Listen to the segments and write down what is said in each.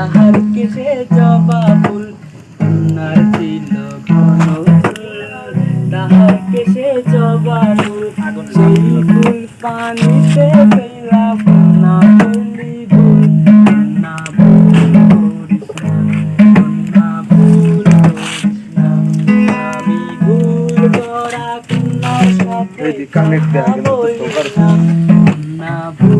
তাহার কেসে জবা ফুল কন্যার ছিল ঘন তাহার কেসে জবা ফুল সেই ফুল পানিতে ফেলা কন্যা বলি ভুল কন্যা ভুল করিস কন্যা ভুল আমি ভুল করা কন্যার সাথে ভুল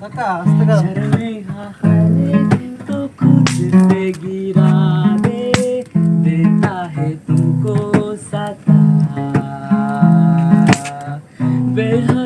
Hasta acá, hasta acá. Baby.